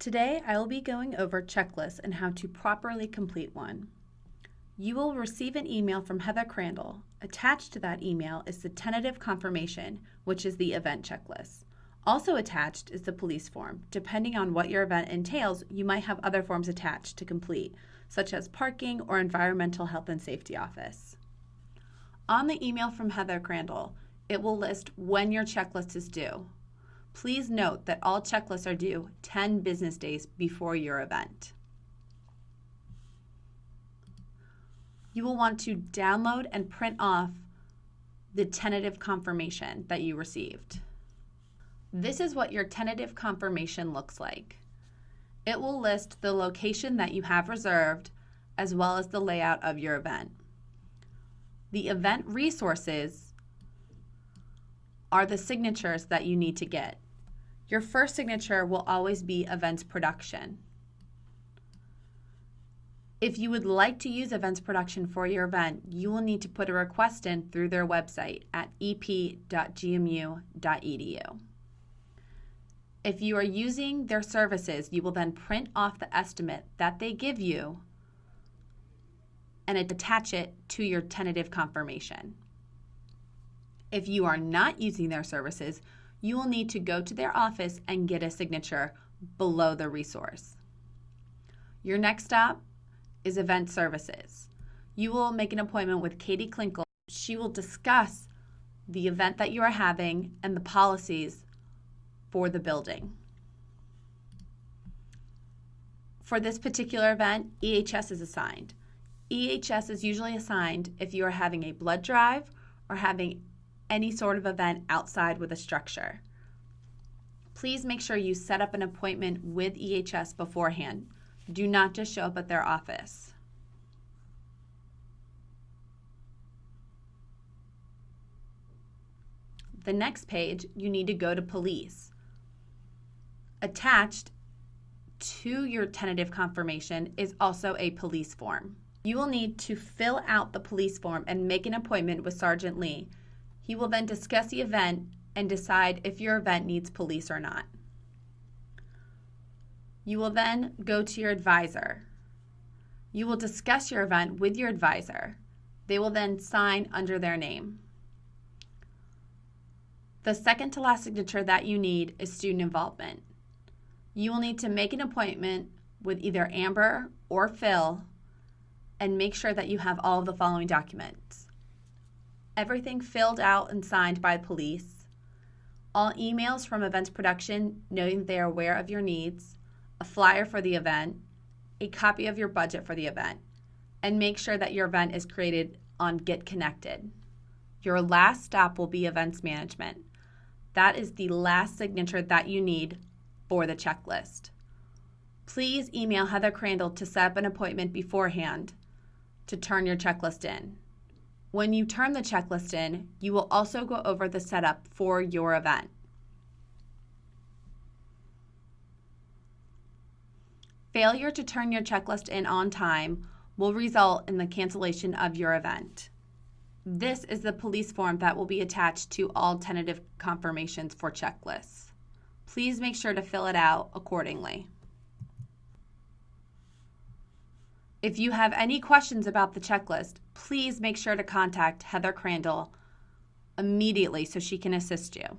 Today, I will be going over checklists and how to properly complete one. You will receive an email from Heather Crandall. Attached to that email is the tentative confirmation, which is the event checklist. Also attached is the police form. Depending on what your event entails, you might have other forms attached to complete, such as parking or environmental health and safety office. On the email from Heather Crandall, it will list when your checklist is due. Please note that all checklists are due 10 business days before your event. You will want to download and print off the tentative confirmation that you received. This is what your tentative confirmation looks like. It will list the location that you have reserved as well as the layout of your event. The event resources are the signatures that you need to get. Your first signature will always be events production. If you would like to use events production for your event, you will need to put a request in through their website at ep.gmu.edu. If you are using their services, you will then print off the estimate that they give you and attach it to your tentative confirmation. If you are not using their services, you will need to go to their office and get a signature below the resource. Your next stop is event services. You will make an appointment with Katie Klinkle. She will discuss the event that you are having and the policies for the building. For this particular event, EHS is assigned. EHS is usually assigned if you are having a blood drive or having any sort of event outside with a structure. Please make sure you set up an appointment with EHS beforehand. Do not just show up at their office. The next page, you need to go to police. Attached to your tentative confirmation is also a police form. You will need to fill out the police form and make an appointment with Sergeant Lee he will then discuss the event and decide if your event needs police or not. You will then go to your advisor. You will discuss your event with your advisor. They will then sign under their name. The second to last signature that you need is student involvement. You will need to make an appointment with either Amber or Phil and make sure that you have all of the following documents everything filled out and signed by police, all emails from events production noting they are aware of your needs, a flyer for the event, a copy of your budget for the event, and make sure that your event is created on Get Connected. Your last stop will be events management. That is the last signature that you need for the checklist. Please email Heather Crandall to set up an appointment beforehand to turn your checklist in. When you turn the checklist in, you will also go over the setup for your event. Failure to turn your checklist in on time will result in the cancellation of your event. This is the police form that will be attached to all tentative confirmations for checklists. Please make sure to fill it out accordingly. If you have any questions about the checklist, please make sure to contact Heather Crandall immediately so she can assist you.